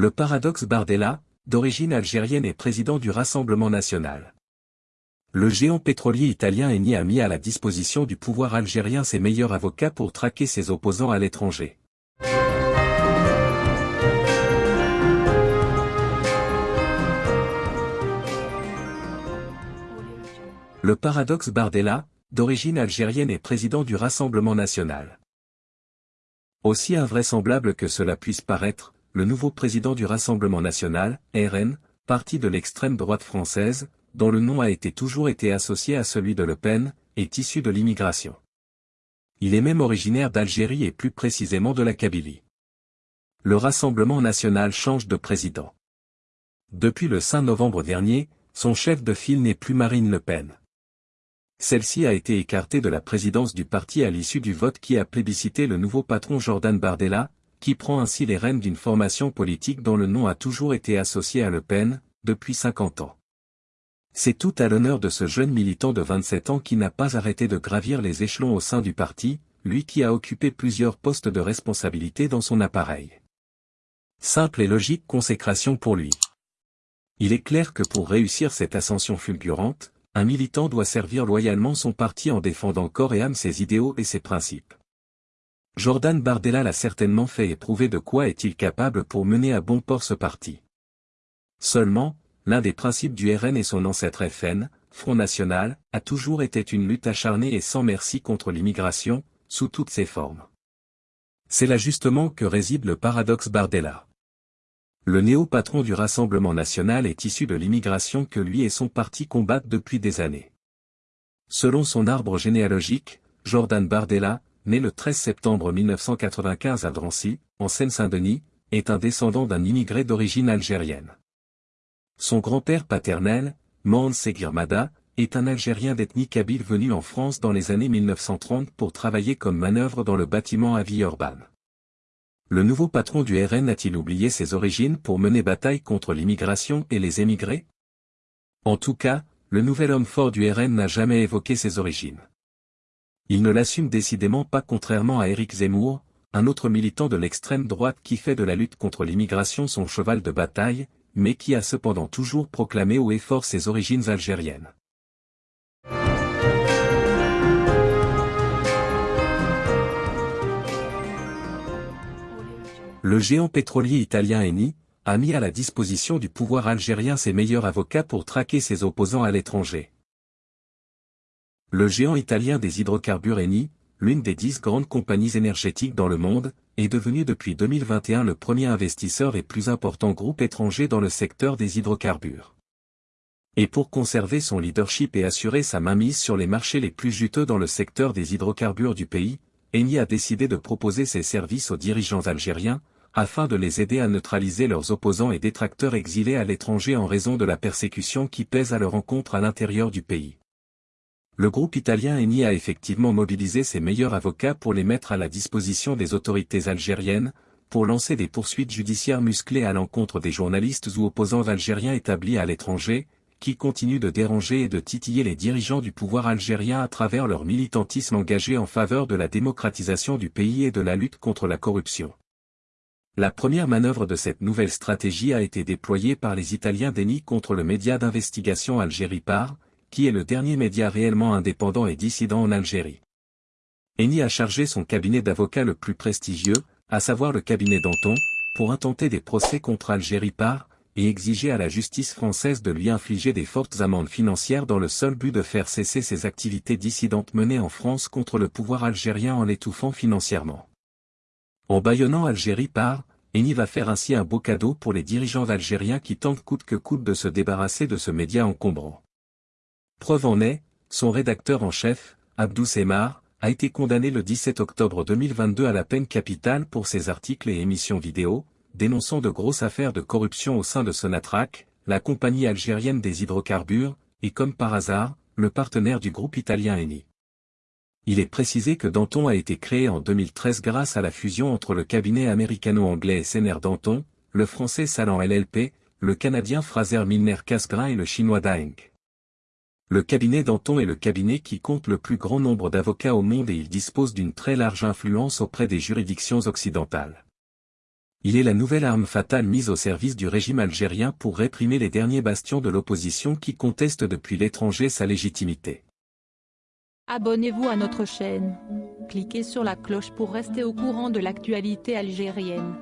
Le paradoxe Bardella, d'origine algérienne et président du Rassemblement national. Le géant pétrolier italien Eni a mis à la disposition du pouvoir algérien ses meilleurs avocats pour traquer ses opposants à l'étranger. Le paradoxe Bardella, d'origine algérienne et président du Rassemblement national. Aussi invraisemblable que cela puisse paraître, le nouveau président du Rassemblement national, RN, parti de l'extrême droite française, dont le nom a été toujours été associé à celui de Le Pen, est issu de l'immigration. Il est même originaire d'Algérie et plus précisément de la Kabylie. Le Rassemblement national change de président. Depuis le 5 novembre dernier, son chef de file n'est plus Marine Le Pen. Celle-ci a été écartée de la présidence du parti à l'issue du vote qui a plébiscité le nouveau patron Jordan Bardella, qui prend ainsi les rênes d'une formation politique dont le nom a toujours été associé à Le Pen, depuis 50 ans. C'est tout à l'honneur de ce jeune militant de 27 ans qui n'a pas arrêté de gravir les échelons au sein du parti, lui qui a occupé plusieurs postes de responsabilité dans son appareil. Simple et logique consécration pour lui. Il est clair que pour réussir cette ascension fulgurante, un militant doit servir loyalement son parti en défendant corps et âme ses idéaux et ses principes. Jordan Bardella l'a certainement fait éprouver de quoi est-il capable pour mener à bon port ce parti. Seulement, l'un des principes du RN et son ancêtre FN, Front National, a toujours été une lutte acharnée et sans merci contre l'immigration, sous toutes ses formes. C'est là justement que réside le paradoxe Bardella. Le néo-patron du Rassemblement national est issu de l'immigration que lui et son parti combattent depuis des années. Selon son arbre généalogique, Jordan Bardella, né le 13 septembre 1995 à Drancy, en Seine-Saint-Denis, est un descendant d'un immigré d'origine algérienne. Son grand-père paternel, Mande Seguirmada, est un Algérien d'ethnie kabyle venu en France dans les années 1930 pour travailler comme manœuvre dans le bâtiment à vie urbaine. Le nouveau patron du RN a-t-il oublié ses origines pour mener bataille contre l'immigration et les émigrés? En tout cas, le nouvel homme fort du RN n'a jamais évoqué ses origines. Il ne l'assume décidément pas contrairement à Éric Zemmour, un autre militant de l'extrême droite qui fait de la lutte contre l'immigration son cheval de bataille, mais qui a cependant toujours proclamé haut et fort ses origines algériennes. le géant pétrolier italien Eni, a mis à la disposition du pouvoir algérien ses meilleurs avocats pour traquer ses opposants à l'étranger. Le géant italien des hydrocarbures Eni, l'une des dix grandes compagnies énergétiques dans le monde, est devenu depuis 2021 le premier investisseur et plus important groupe étranger dans le secteur des hydrocarbures. Et pour conserver son leadership et assurer sa mainmise sur les marchés les plus juteux dans le secteur des hydrocarbures du pays, Eni a décidé de proposer ses services aux dirigeants algériens, afin de les aider à neutraliser leurs opposants et détracteurs exilés à l'étranger en raison de la persécution qui pèse à leur encontre à l'intérieur du pays. Le groupe italien Eni a effectivement mobilisé ses meilleurs avocats pour les mettre à la disposition des autorités algériennes, pour lancer des poursuites judiciaires musclées à l'encontre des journalistes ou opposants algériens établis à l'étranger, qui continuent de déranger et de titiller les dirigeants du pouvoir algérien à travers leur militantisme engagé en faveur de la démocratisation du pays et de la lutte contre la corruption. La première manœuvre de cette nouvelle stratégie a été déployée par les Italiens d'ENI contre le média d'investigation Algérie Par, qui est le dernier média réellement indépendant et dissident en Algérie. Eni a chargé son cabinet d'avocats le plus prestigieux, à savoir le cabinet Danton, pour intenter des procès contre Algérie Par, et exiger à la justice française de lui infliger des fortes amendes financières dans le seul but de faire cesser ses activités dissidentes menées en France contre le pouvoir algérien en l'étouffant financièrement. En baillonnant Algérie par, Eni va faire ainsi un beau cadeau pour les dirigeants algériens qui tentent coûte que coûte de se débarrasser de ce média encombrant. Preuve en est, son rédacteur en chef, Abdou Semar, a été condamné le 17 octobre 2022 à la peine capitale pour ses articles et émissions vidéo, dénonçant de grosses affaires de corruption au sein de Sonatrach, la compagnie algérienne des hydrocarbures, et comme par hasard, le partenaire du groupe italien Eni. Il est précisé que Danton a été créé en 2013 grâce à la fusion entre le cabinet américano-anglais SNR Danton, le français Salan LLP, le canadien Fraser Milner Casgrain et le chinois Daeng. Le cabinet Danton est le cabinet qui compte le plus grand nombre d'avocats au monde et il dispose d'une très large influence auprès des juridictions occidentales. Il est la nouvelle arme fatale mise au service du régime algérien pour réprimer les derniers bastions de l'opposition qui contestent depuis l'étranger sa légitimité. Abonnez-vous à notre chaîne. Cliquez sur la cloche pour rester au courant de l'actualité algérienne.